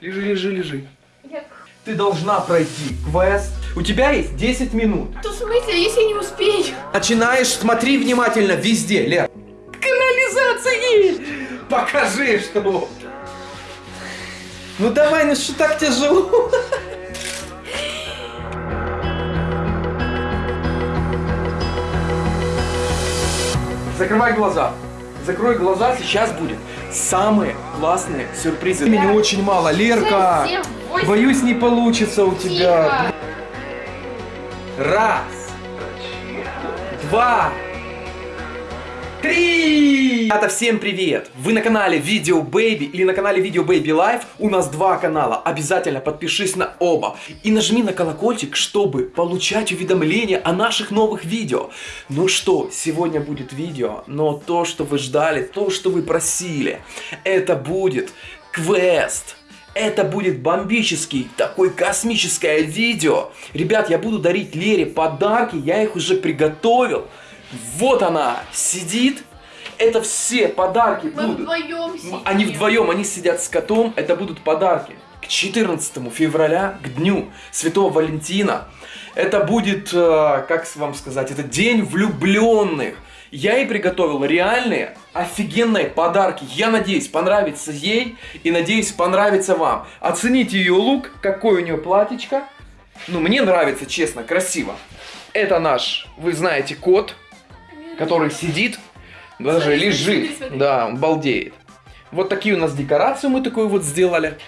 Лежи, лежи, лежи. Я... Ты должна пройти квест. У тебя есть 10 минут. То в смысле, если я не успею? Начинаешь, смотри внимательно везде, Лер. Канализации! Покажи, что... Ну давай, ну что так тяжело? Закрывай глаза. Закрой глаза, сейчас будет самые классные сюрпризы. Времени очень мало, Лерка. Семь, восемь. Боюсь, не получится у тебя. Тихо. Раз. Два. Три! Ребята, всем привет! Вы на канале Видео Baby или на канале Видео Baby Life. У нас два канала. Обязательно подпишись на оба. И нажми на колокольчик, чтобы получать уведомления о наших новых видео. Ну что, сегодня будет видео, но то, что вы ждали, то, что вы просили, это будет квест. Это будет бомбический, такой космическое видео. Ребят, я буду дарить Лере подарки, я их уже приготовил. Вот она сидит. Это все подарки Мы будут. вдвоем сидим. Они вдвоем, они сидят с котом. Это будут подарки к 14 февраля, к дню Святого Валентина. Это будет, э, как вам сказать, это день влюбленных. Я ей приготовил реальные, офигенные подарки. Я надеюсь, понравится ей и надеюсь, понравится вам. Оцените ее лук, какое у нее платьечко. Ну, мне нравится, честно, красиво. Это наш, вы знаете, кот, который сидит, даже Смотри, лежит. смотри. Да, балдеет. Вот такие у нас декорации мы такую вот сделали.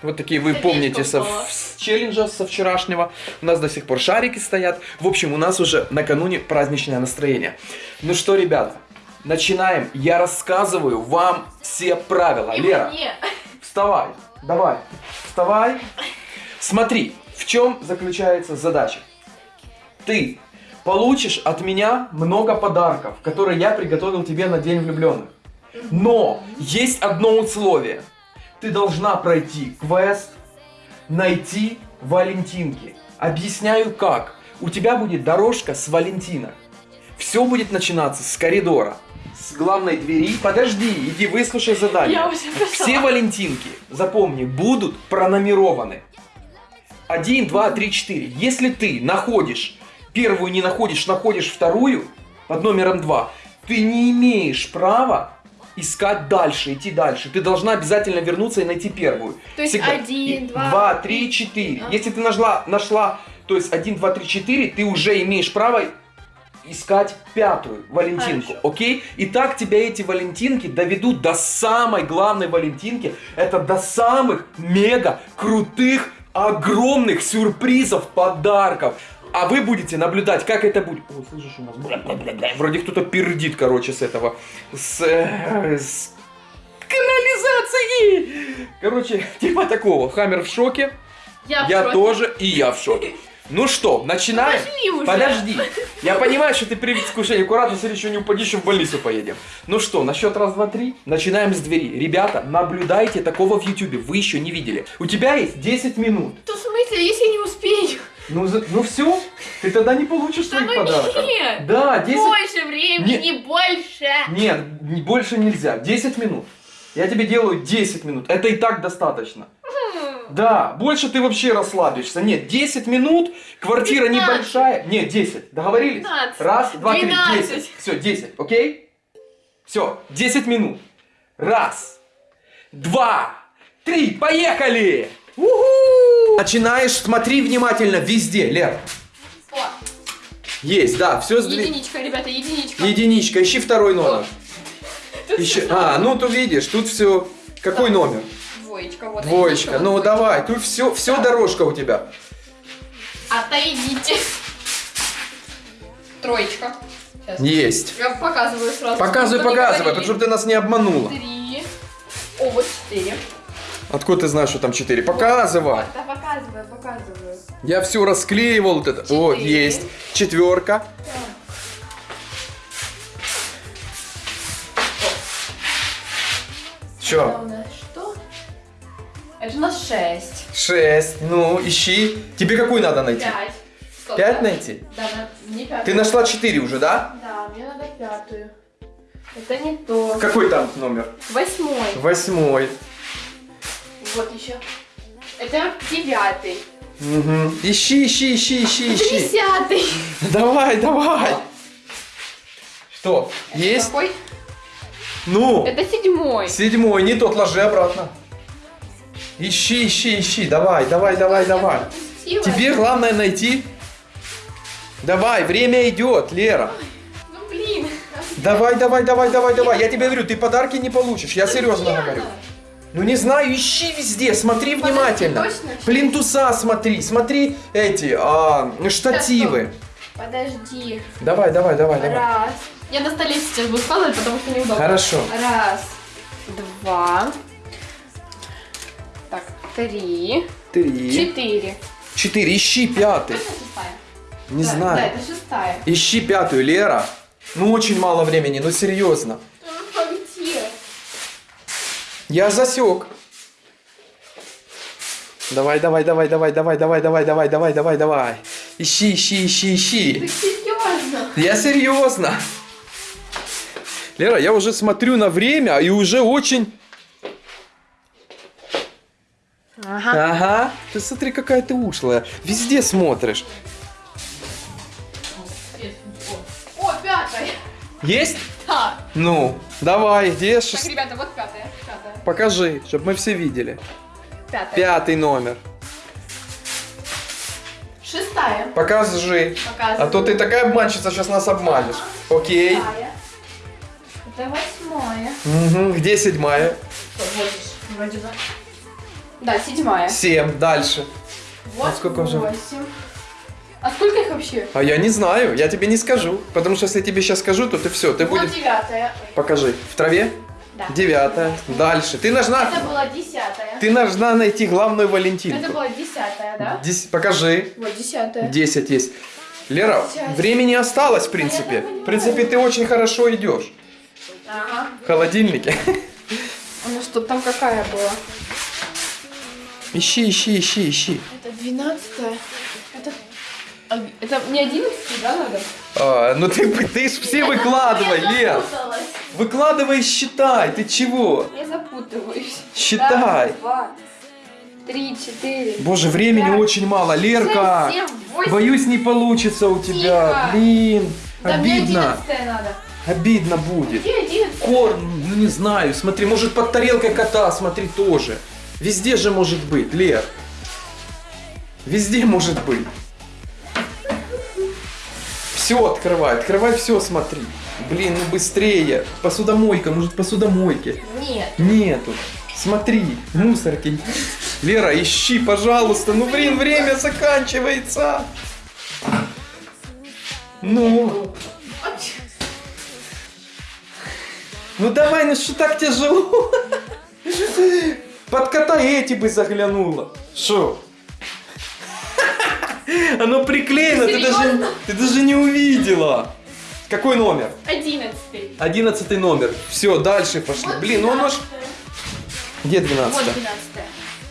Вот такие вы Это помните со, с челленджа со вчерашнего. У нас до сих пор шарики стоят. В общем, у нас уже накануне праздничное настроение. Ну что, ребята, начинаем. Я рассказываю вам все правила. И Лера, мне. вставай. Давай. Вставай. Смотри, в чем заключается задача. Ты получишь от меня много подарков, которые я приготовил тебе на День влюбленных. Но есть одно условие. Ты должна пройти квест, найти Валентинки. Объясняю как. У тебя будет дорожка с Валентинок. Все будет начинаться с коридора, с главной двери. Подожди, иди выслушай задание. Я уже пошла. Все Валентинки, запомни, будут пронумерованы. 1, 2, 3, 4. Если ты находишь, первую не находишь, находишь вторую под номером 2, ты не имеешь права искать дальше, идти дальше. Ты должна обязательно вернуться и найти первую. То есть Всегда. один, два, два, три, три, четыре. Ага. Если ты нашла, нашла, то есть 1, 2, 3, 4, ты уже имеешь право искать пятую Валентинку, Хорошо. окей? И так тебя эти Валентинки доведут до самой главной Валентинки. Это до самых мега крутых, огромных сюрпризов, подарков. А вы будете наблюдать, как это будет. Ой, слышишь, у нас бля-бля-бля-бля. вроде кто-то пердит, короче, с этого. С, э, с канализации. Короче, типа такого. Хаммер в шоке. Я, в Я шоке. тоже, и я в шоке. Ну что, начинаем? Уже. Подожди. Я понимаю, что ты при предвкушении. Аккуратно, смотри, еще не упадешь, в больницу поедем. Ну что, на счет раз, два, три. Начинаем с двери. Ребята, наблюдайте такого в ютубе. Вы еще не видели. У тебя есть 10 минут. То в смысле, если не успею? Ну, за- ну все, ты тогда не получишь Да своих ну подарков. нет. Да, 10... Больше времени, Не- больше. Нет, не- больше нельзя. 10 минут. Я тебе делаю 10 минут. Это и так достаточно. Да, больше ты вообще расслабишься. Нет, 10 минут, квартира 15. небольшая. Нет, 10. Договорились? 15. Раз, два, три, 12. 10. Все, 10, окей? Все, 10 минут. Раз, два, три, поехали! Уху! Начинаешь, смотри внимательно везде, Лер. О, Есть, да, все единичка, ребята, единичка. Единичка, ищи второй номер. Тут всё А, ну ты видишь, тут все. Какой Да. номер? Двоечка, вот. Двоечка. Ну вот давай, тут все, все Да. дорожка у тебя. Отойдите. Троечка. Сейчас. Есть. Я показываю сразу. Показывай, показывай, говорили. чтобы ты нас не обманула. Три. О, вот четыре. Откуда ты знаешь, что там 4? Показывай. Да, показываю, показываю. Я все расклеивал вот это. Вот, Четыре. есть. Четверка. Че? что? Это у нас шесть. Шесть. Ну, ищи. Тебе какую надо найти? Пять. Стоп, Пять да? найти? Да, не пятую. Ты нашла четыре уже, да? Да, мне надо пятую. Это не то. Какой там номер? Восьмой. Восьмой. Вот еще. Это девятый. Угу. Ищи, ищи, ищи, ищи, ищи. Десятый. Давай, давай. Что? Есть? Какой? Ну, Это седьмой. седьмой, не тот, ложи обратно. Ищи, ищи, ищи. Давай, давай, давай, давай. Тебе главное найти. Давай, время идет, Лера. Ну блин. Давай, давай, давай, давай, давай. Я тебе говорю, ты подарки не получишь. Я серьезно говорю. Ну не знаю, ищи везде, смотри Подожди, внимательно. точно? Плинтуса смотри, смотри эти а, штативы. Подожди. Давай, давай, давай, давай. Раз. Я на столе сейчас буду складывать, потому что неудобно. Хорошо. Раз. Два. Так, три. Три. Четыре. Четыре. Ищи пятый. Не Да, знаю. Да, это шестая. Ищи пятую, Лера. Ну очень мало времени, ну серьезно. Я засек. Давай, давай, давай, давай, давай, давай, давай, давай, давай, давай, давай. Ищи, ищи, ищи, Ты ищи. серьезно? Я серьезно. Лера, я уже смотрю на время и уже очень... Ага. Ага. Ты смотри, какая ты ушлая. Везде смотришь. О, пятая. Есть? Да. Ну, давай, где Так, ребята, вот пятая. Покажи, чтобы мы все видели. Пятая. Пятый номер. Шестая. Покажи. Показываю. А то ты такая обманщица, сейчас нас обманешь. Окей. Шестая. Это восьмая. Угу. Где седьмая? Вот вроде бы. Да, седьмая. Семь. Дальше. Вот А сколько уже? восемь. А сколько их вообще? А я не знаю, я тебе не скажу. Потому что если я тебе сейчас скажу, то ты все, ты Вот будешь... девятая. Покажи. В траве? Да. Девятая. Дальше. Ты должна... Это была десятая. Ты должна найти главную Это Валентинку. была десятая, да? Дес- Покажи. Вот десятая. 10 есть. Лера, Сейчас. времени осталось, в принципе. В принципе, ты очень хорошо идешь. Ага. В холодильнике. Ну что, там какая была? Ищи, ищи, ищи, ищи. Это двенадцатая. Это... а, Это мне одиннадцатый, да, надо? А, ну ты, ты ж все выкладывай, запуталась. Выкладывай считай. Ты чего? Я запутываюсь. Считай. Раз, два, три, четыре. Боже, времени пять, очень мало. Лерка, шесть, семь, боюсь, не получится у тебя. Тихо. Блин, Да мне обидно. надо. Обидно будет. Где? Корм, ну не знаю, смотри, может под тарелкой кота, смотри, тоже. Везде же может быть, Лер. Везде может быть. Все открывай, открывай все, смотри. Блин, ну быстрее. Посудомойка, может в посудомойке. Нет. Нету. Смотри, мусорки. Лера, ищи, пожалуйста. Ну, блин, время заканчивается. Ну, ну давай, ну что так тяжело? Под кота эти бы заглянула. Шо? Оно приклеено, ты даже, ты даже не увидела. Какой номер? Одиннадцатый. Одиннадцатый номер. Все, дальше пошли. Вот Блин, ну ж... 12-я. Где Вот двенадцатое? двенадцатая.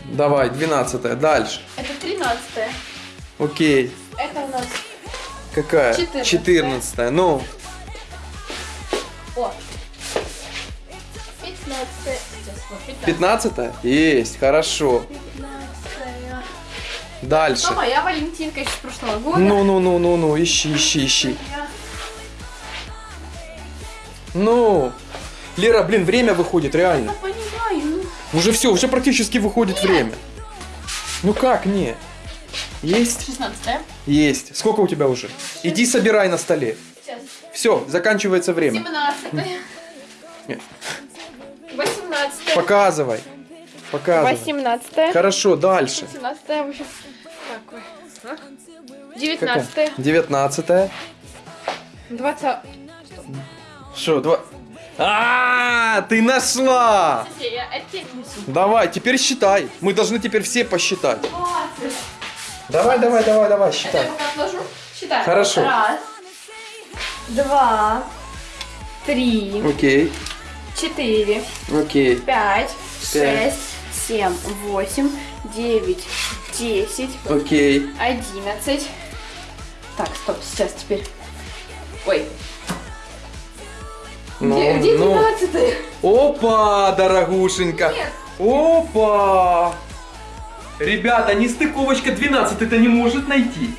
Давай, двенадцатое. Дальше. Это тринадцатая. Окей. Это у нас... Какая? Четырнадцатая. Ну, О. Пятнадцатая. Вот, пятнадцатая. Есть, хорошо. Пятнадцатая. Дальше. То моя Валентинка еще с прошлого года. Ну, ну, ну, ну, ну, ищи, ищи, ищи. Я- Ну, Лера, блин, время выходит, Я реально. понимаю, ну. Уже все, уже практически выходит время. Ну как, не? Есть? Шестнадцатая. Есть. Сколько у тебя уже? Иди собирай на столе. Сейчас. Все, заканчивается время. Семнадцатая. Нет. Восемнадцатая. Показывай. 18 -е. Хорошо, дальше. 18 -е, в общем, такое. 19 -е. 19 -е. 20 Что, два... А, -а, а, ты нашла! Давай, теперь считай. Мы должны теперь все посчитать. Давай, давай, давай, давай, считай. Хорошо. Раз, два, три. Окей. Четыре. Окей. Пять. Шесть. Семь. Восемь. Девять. Десять. Окей. Одиннадцать. Так, стоп, сейчас теперь. Ой, Ну, где, где ну. двенадцатая? Опа, дорогушенька. Нет, Опа! Ребята, нестыковочка 12 это не может найти.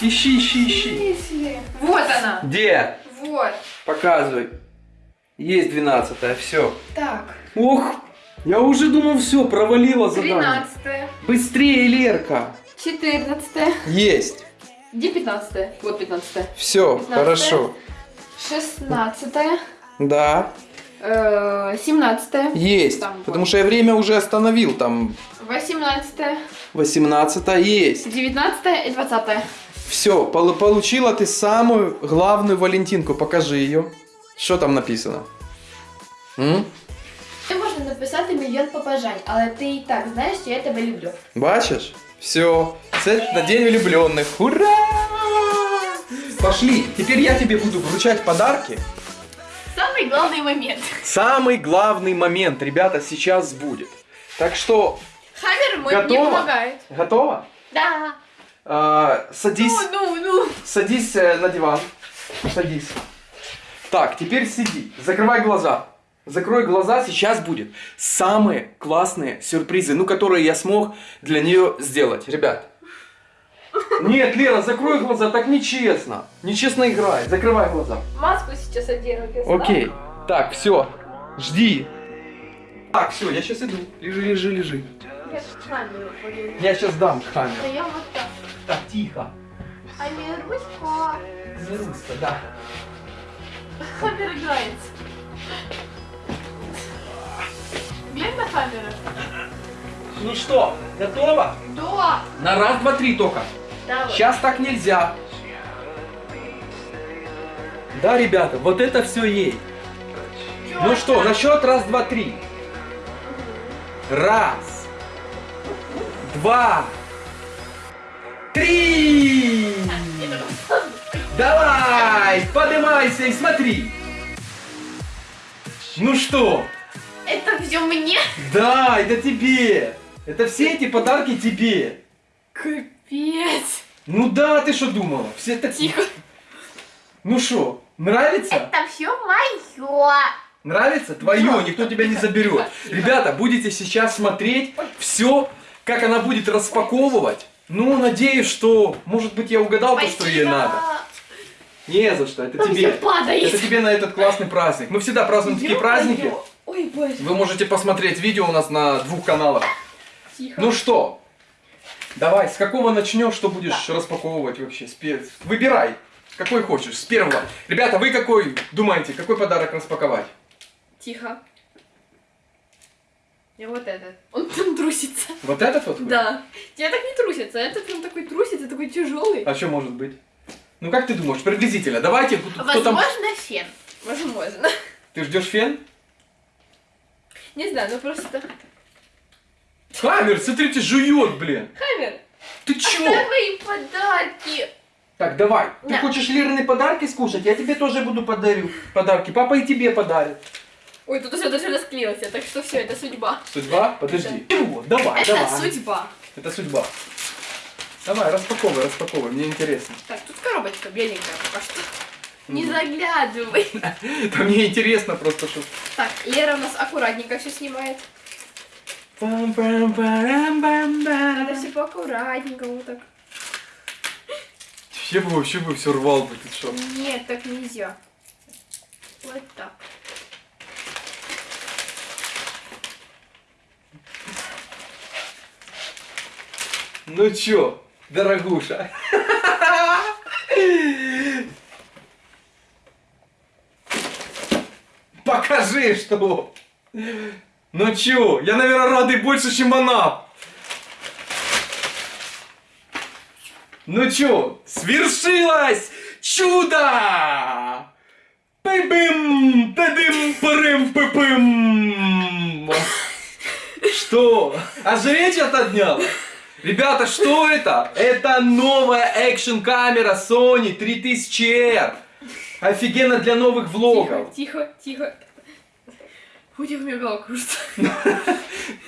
Ищи, ищи, ищи. Вот она. Где? Вот. Показывай. Есть 12 все. Так. Ох, я уже думал, все, провалила задание. Тринадцатое. Быстрее, Лерка. Четырнадцатое. Есть. Где пятнадцатое? Вот пятнадцатое. Все, 15. хорошо. Шестнадцатое. Да, э, Семнадцатое. есть. Там, Потому что я время уже остановил. Там Восемнадцатое. 18 есть. Девятнадцатое и двадцатое. Все, получила ты самую главную Валентинку. Покажи ее. Що там написано? М? Ти можна написати мільйон побажань, але ти і так знаєш, що я тебе люблю. Бачиш? Все. Це на день влюбленных. Ура! Пошли. Теперь я тебе буду вручать подарки. Самый главный момент. Самый главный момент, ребята, сейчас будет. Так что, Хаммер мой Готово? не помогает. готова? Да. А, садись, Ну, ну, ну. садись э, на диван. Садись. Так, теперь сиди. Закрывай глаза. Закрой глаза, сейчас будет самые классные сюрпризы, ну, которые я смог для нее сделать. Ребят. Нет, Лера, закрой глаза, так нечестно. Нечестно играй. Закрывай глаза. Маску сейчас одену. Окей. знал? Так, все. Жди. Так, все, я сейчас иду. Лежи, лежи, лежи. Я камеру. Я сейчас дам камеру. Да я вот так. Так, тихо. А не Руська. Не руска, да. Хаммер играется. Ну что, готово? Да. На раз, два, три только. Давай. Сейчас так нельзя. Да, ребята, вот это все ей. Ну что, на счет раз, два, три. Раз. Два. Три. Давай, поднимайся и смотри. Ну что? Это все мне? Да, это тебе. Это все эти подарки тебе. Капец. Ну да, ты что думала? Все так... Тихо. Ну что, нравится? Это все мое. Нравится? Твое, никто тебя не заберет. Ребята, будете сейчас смотреть все, как она будет распаковывать. Ну, надеюсь, что, может быть, я угадал то, что ей надо. Не за что, это Там тебе. Это тебе на этот классный праздник. Мы всегда празднуем такие праздники. Ой. Вы можете посмотреть видео у нас на двух каналах. Тихо. Ну что, давай, с какого начнешь, что будешь распаковывать вообще? С пе- Выбирай, какой хочешь, с первого. Ребята, вы какой думаете, какой подарок распаковать? Тихо. Я вот этот. Он там трусится. Вот этот вот? Да. Тебя так не трусится. а Этот прям такой трусится, такой тяжелый. А что может быть? Ну как ты думаешь, приблизительно? Давайте, кто кто там... Возможно, фен. Возможно. Ты ждешь фен? Не знаю, ну просто... Хаммер, смотрите, жует, блин. Хаммер, Ты чё? оставь мои подарки. Так, давай. Ты Да. хочешь Лерины подарки скушать? Я тебе тоже буду подарю подарки. Папа и тебе подарит. Ой, тут все даже расклеился, так что все, это судьба. Судьба? Подожди. Чего? Давай, Это давай. судьба. Это судьба. Давай, распаковывай, распаковывай, мне интересно. Так, тут коробочка беленькая пока что. Не заглядывай. Да мне интересно просто, что... Так, Лера у нас аккуратненько все снимает. Надо Вообще все поаккуратненько вот так. бы, вообще бы все рвал бы, ты что? Нет, так нельзя. Вот так. Ну чё, дорогуша? Покажи, что. Ну чё, я, наверное, радый больше, чем она. Ну чё, свершилось чудо! Пы-бым, та-дым, парым, пы-пым. Что? Ожиречь отодняла? Ребята, что это? Это новая экшн-камера Sony 3000R. Офигенно для новых влогов. Тихо, тихо, тихо. У мне голова кружится.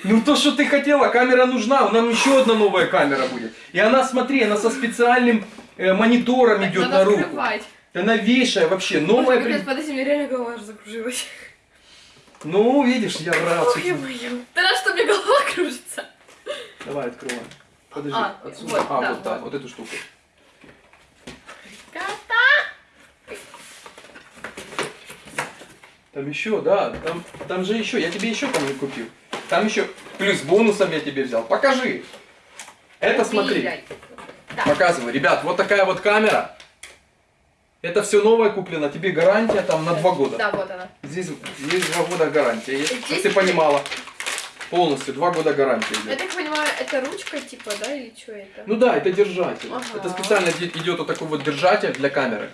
Ну то, что ты хотела, камера нужна, нам еще одна новая камера будет. И она, смотри, она со специальным э, монитором идет Надо на руку. открывать. Это новейшая вообще, Ой, новая. капец, при- подожди, мне реально голова аж закружилась. Ну, видишь, я рад. Ё-моё. Ты рад, что меня голова кружится? Давай, открываем. Подожди, А, отсюда. вот, а, да, вот так, вот. вот эту штуку. Кота! Там еще, да, там, там же еще, я тебе еще там купил. Там еще, плюс бонусом я тебе взял. Покажи. Это смотри. Да. Показывай, ребят, вот такая вот камера. Это все новое куплено, тебе гарантия там на два года. Да, вот она. Здесь, здесь два года гарантия есть, Здесь- чтобы ты понимала. Полностью, два года гарантии Я так понимаю, это ручка типа, да, или что это? Ну да, это держатель. Ага. Это специально иде- идет вот такой вот держатель для камеры.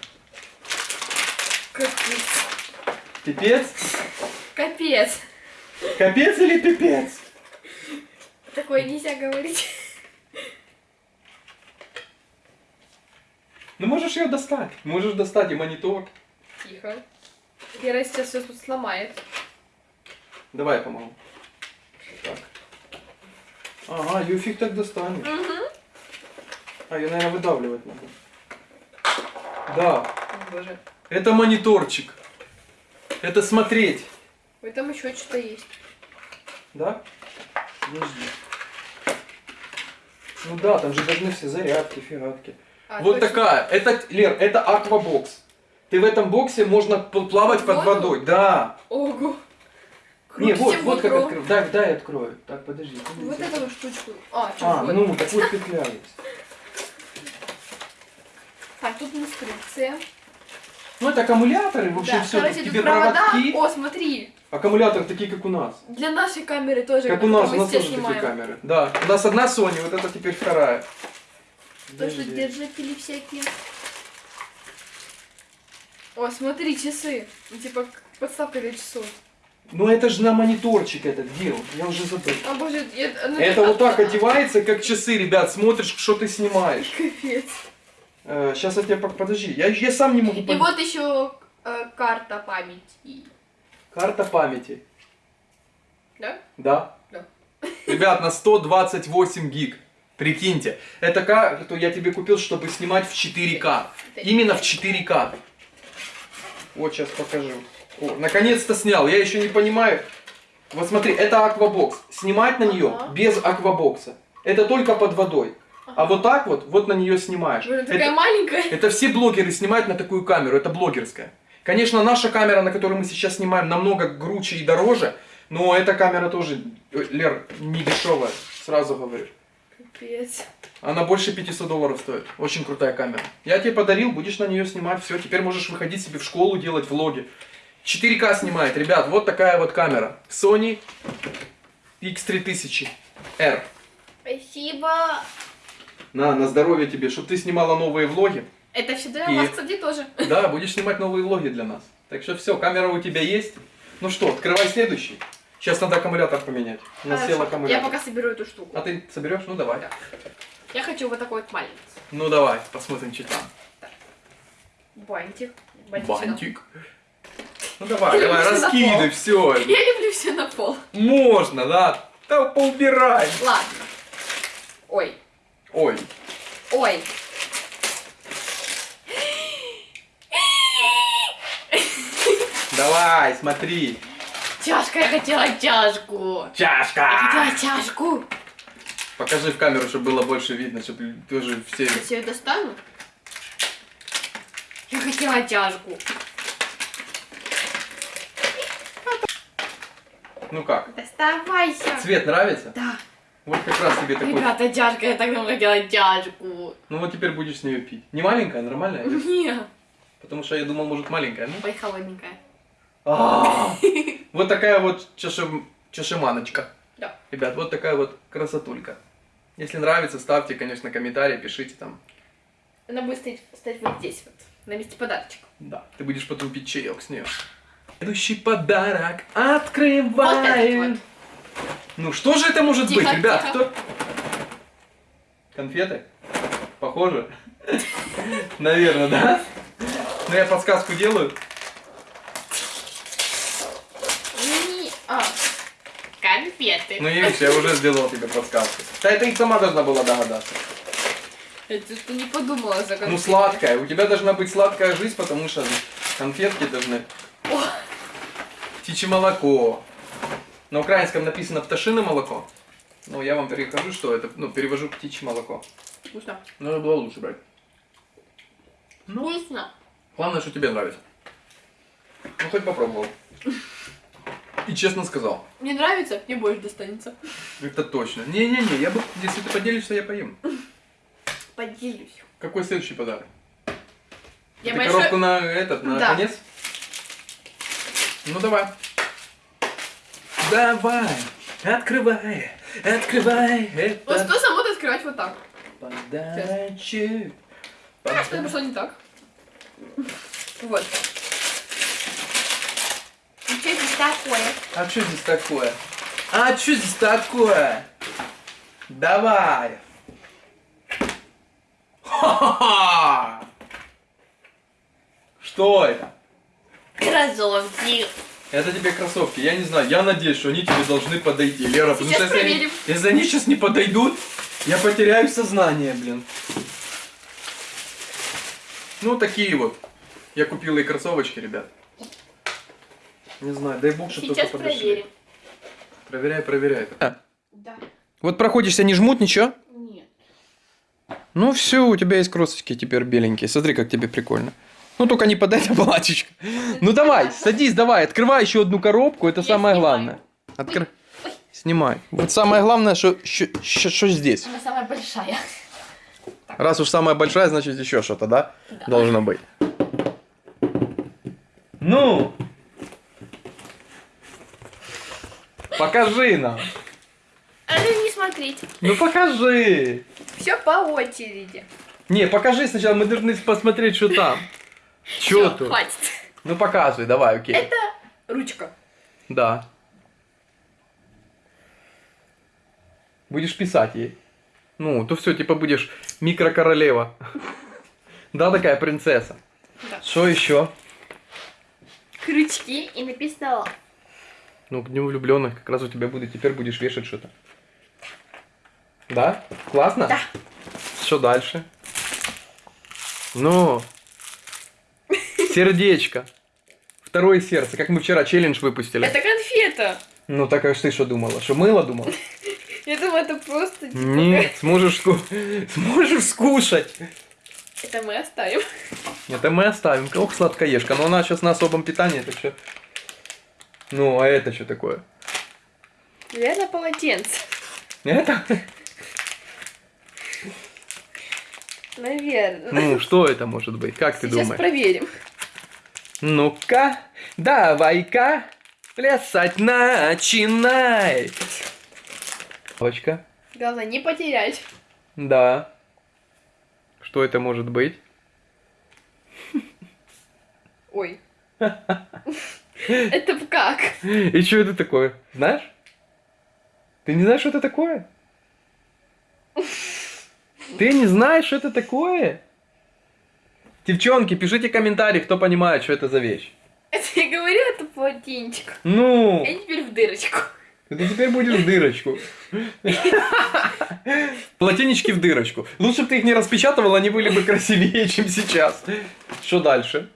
Капец. Пипец? Капец. Капец или пипец? Такое нельзя говорить. Ну можешь ее достать. Можешь достать и монитор. Тихо. Вера сейчас все тут сломает. Давай я помогу. Так. Ага, ее фиг так достанешь. А, ее, наверное, выдавливать надо. Да, О, боже. это мониторчик. Это смотреть. Ой, там еще что-то есть. Да? Подожди. Ну да, там же должны все зарядки, фигатки. А, вот точно. такая. Это, Лер, это аквабокс. Ты в этом боксе можно плавать под Воду? водой. Да. Ого. Не, вот, вот как открыть. Дай, дай открою. Так, подожди. Вот эту штучку. А, А, вот. ну, так вот петля есть. Так, тут инструкция. Ну, это аккумуляторы, в общем, да, все. короче, Тебе провода. проводки. О, смотри. Аккумуляторы такие, как у нас. Для нашей камеры тоже. Как у нас, у нас тоже такие снимаем. камеры. Да, у нас одна Sony, вот это теперь вторая. То, что Подожди. держатели всякие. О, смотри, часы. Ну, типа, подставка для часов. Ну это же на мониторчик этот он? Я уже забыл. А, боже, я- ну, Это а- вот так одевается, как часы, ребят, смотришь, что ты снимаешь. Капец. Сейчас я тебе подожди, я, я сам не могу И понять. вот еще э, карта памяти. Карта памяти. Да? Да? Да. Ребят, на 128 гиг. Прикиньте. Это карту я тебе купил, чтобы снимать в 4К. Именно в 4К. Вот сейчас покажу. Наконец-то снял. Я еще не понимаю. Вот смотри, это аквабокс. Снимать на нее Ага. без аквабокса. Это только под водой. А вот так вот, вот на нее снимаешь. Это- такая маленькая. это все блогеры снимают на такую камеру, это блогерская. Конечно, наша камера, на которой мы сейчас снимаем, намного круче и дороже, но эта камера тоже, Лер, не дешевая, сразу говорю. Капец. Она больше 500 долларов стоит. Очень крутая камера. Я тебе подарил, будешь на нее снимать, все, теперь можешь выходить себе в школу, делать влоги. 4К снимает, ребят, вот такая вот камера. Sony X3000R. Спасибо. На, на здоровье тебе, чтобы ты снимала новые влоги. Это все для И- вас, кстати, тоже. Да, будешь снимать новые влоги для нас. Так что все, камера у тебя есть. Ну что, открывай следующий. Сейчас надо аккумулятор поменять. У нас сел Хорошо. Я аккумулятор. пока соберу эту штуку. А ты соберешь? Ну давай. Да. Я хочу вот такой вот маленький. Ну давай, посмотрим, что там. Бантик. Бантик. Ну давай, давай, Всё на раскидывай, все. Я люблю все на пол. Можно, да? Да поубирай. Ладно. Ой. Ой, Ой. давай, смотри. Чашка, я хотела чашку. Я Чашка. хотела чашку. Покажи в камеру, чтобы было больше видно, чтобы тоже все... Я ее достану. Я хотела чашку. Ну как? Доставайся. Цвет нравится? Да. Вот как раз тебе такой... Ребята, чашка, я так давно хотела чашку. Ну вот теперь будешь с нее пить. Не маленькая, нормальная? Нет. Потому что я думал, может, маленькая. Ну, Ой, холодненькая. А, Вот такая вот чашем- чашеманочка. Да. Ребят, вот такая вот красотулька. Если нравится, ставьте, конечно, комментарии, пишите там. Она будет стоять, стоять вот здесь вот, на месте подарочка. Да, ты будешь потом пить чаек с нее. Следующий подарок открываем. Вот этот вот. Ну что же это может Тихо, быть, ребят? тихо. Кто? Конфеты? Похоже? Наверное, да? Ну я подсказку делаю. А, конфеты. Ну видишь, я уже сделал тебе подсказку. Да это и сама должна была догадаться. Это ты не подумала за конфеты. Ну сладкая. У тебя должна быть сладкая жизнь, потому что конфетки должны О. Птичье молоко. На украинском написано пташиное молоко. Ну, я вам перехожу, что это, ну, перевожу птичье молоко. Вкусно. Надо было лучше брать. Ну, Вкусно. главное, что тебе нравится. Ну, хоть попробовал. И честно сказал. Мне нравится, мне больше достанется. Это точно. Не-не-не, я бы, если ты поделишься, я поем. Поделюсь. Какой следующий подарок? Я Ты большой... коробку на этот, на Да. конец? Ну давай. Давай, открывай, открывай Вот это что само открывать вот так. подачи. Что пошло не так. Вот. И что здесь такое? А что здесь такое? А что здесь такое? Давай. Ха-ха-ха! Что это? Кроссовки. Это тебе кроссовки. Я не знаю, я надеюсь, что они тебе должны подойти, Лера. потому Сейчас что если они- проверим. если они сейчас не подойдут, я потеряю сознание, блин. Ну, такие вот. Я купил и кроссовочки, ребят. Не знаю, дай бог, что Сейчас проверим. Проверяй, проверяй. Да. Вот проходишься, не жмут ничего? Нет. Ну все, у тебя есть кроссовки теперь беленькие. Смотри, как тебе прикольно. Ну только не под это платьичко. Ну давай, садись, давай, открывай еще одну коробку, это Я самое снимаю. главное. Откры... Снимай. Вот самое главное, что, что, здесь. Она самая большая. Раз уж самая большая, значит еще что-то, да? Должно быть. Ну! Покажи нам. А ну не смотрите. Ну покажи. Все по очереди. Не, покажи сначала, мы должны посмотреть, что там. Что Всё, тут? Хватит. Ну показывай, давай, окей. Это ручка. Да. Будешь писать ей. Ну, то все, типа будешь микрокоролева. Да, такая принцесса. Да. Что еще? Крючки и написала. Ну, к дню влюбленных как раз у тебя будет, теперь будешь вешать что-то. Да? Классно? Да. Что дальше? Ну, сердечко. Второе сердце, как мы вчера челлендж выпустили. Это конфета. Ну, так а ты что думала? Что мыло думала? Я думаю, это просто... типа, Нет, сможешь, сможешь скушать. Это мы оставим. Это мы оставим. Ох, сладкоежка. Но она сейчас на особом питании, так что... Ну, а это что такое? Наверное, полотенце. Это? Наверное. Ну, что это может быть? Как ты Сейчас думаешь? проверим. Ну-ка, давай-ка, плясать начинай. Точка. Главное, не потерять. Да. Что это может быть? Ой. Это как? И что это такое? Знаешь? Ты не знаешь, что это такое? Ты не знаешь, что это такое? Девчонки, пишите комментарии, кто понимает, что это за вещь. Это я говорю, это полотенчик. Ну, Я теперь в дырочку. ты теперь будешь в дырочку. Полотенечки в дырочку. Лучше бы ты их не распечатывал, они были бы красивее, чем сейчас. Что дальше?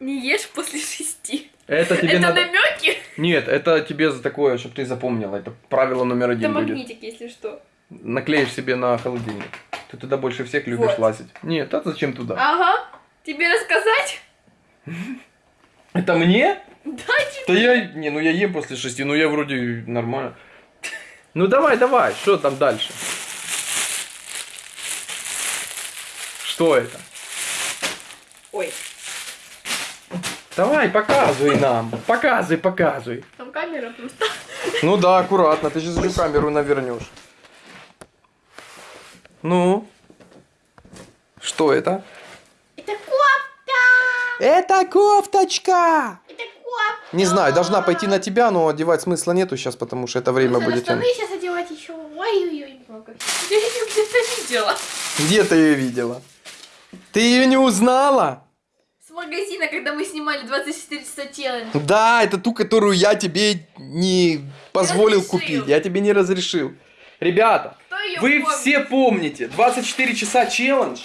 Не ешь после шести. Это тебе это надо... намеки? Нет, это тебе за такое, чтобы ты запомнила. Это правило номер Это один будет. магнитик, если что. Наклеишь себе на холодильник. Ты туда больше всех любишь Вот. лазить. Нет, а зачем туда? Ага. Тебе рассказать? Это мне? Да, Да я, не, ну я ем после шести, ну я вроде нормально. Ну давай, давай, что там дальше? Что это? Ой, Давай, показывай нам. Показывай, показывай. там камера просто. Ну да, аккуратно, ты сейчас всю камеру навернешь. Ну? Что это? Это кофта! Это кофточка! Это кофта! Не знаю, должна пойти на тебя, но одевать смысла нету сейчас, потому что это время Нужно будет штаны сейчас одевать еще. Ой-ой-ой, много. Я ее где-то видела. Где ты ее видела? Ты ее не узнала? С магазина, когда мы снимали 24 часа челлендж. Да, это ту, которую я тебе не позволил разрешил. купить. Я тебе не разрешил. Ребята, ее вы все помните 24 часа челлендж,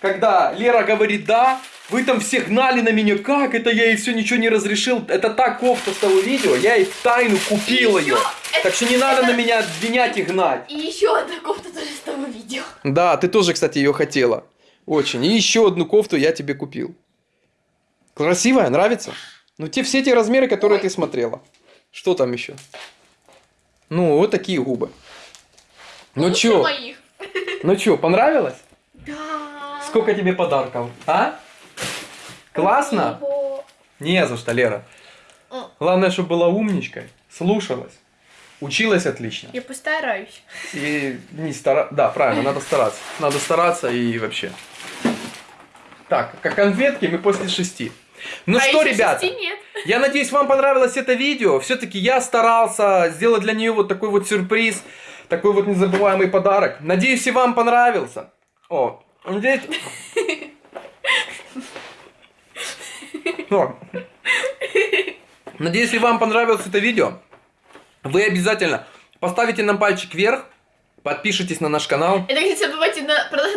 когда Лера говорит да, Вы там все гнали на меня, как это я ей все ничего не разрешил. Это та кофта с того видео, я ей в тайну купил ее. ещё Так что не надо на меня обвинять и гнать. И еще одна кофта тоже с того видео. Да, ты тоже, кстати, ее хотела. Очень. И еще одну кофту я тебе купил. Красивая, нравится? Ну, те все те размеры, которые Ой. ты смотрела. Что там еще? Ну, вот такие губы. Ну Лучше чё? моих. Ну чё, понравилось? Да. Сколько тебе подарков? А? Классно? Спасибо. Не за что, Лера. Главное, чтобы была умничкой, слушалась, училась отлично. Я постараюсь. И не стара... Да, правильно, надо стараться. Надо стараться и вообще. Так, как конфетки мы после шести. Ну а что, ребята, я надеюсь, вам понравилось это видео. Все-таки я старался сделать для нее вот такой вот сюрприз, такой вот незабываемый подарок. Надеюсь, и вам понравился. О, надеюсь... О. Надеюсь, если вам понравилось это видео, вы обязательно поставите нам пальчик вверх, подпишитесь на наш канал. Это, кстати,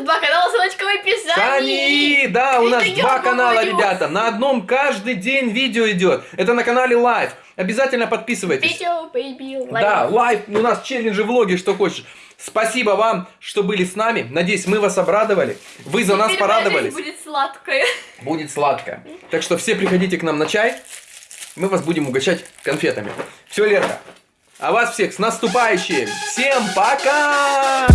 два канала, ссылочка в описании. Сани! Да, у нас два канала, говорю. ребята. На одном каждый день видео идет. Это на канале Live. Обязательно подписывайтесь. Видео, baby, лайк. Да, Live, у нас челленджи, влоги, что хочешь. Спасибо вам, что были с нами. Надеюсь, мы вас обрадовали. Вы за нас Теперь жизнь порадовались. будет сладкая. Будет сладко. Так что все приходите к нам на чай. Мы вас будем угощать конфетами. Все, Лерка. А вас всех с наступающим. Всем пока!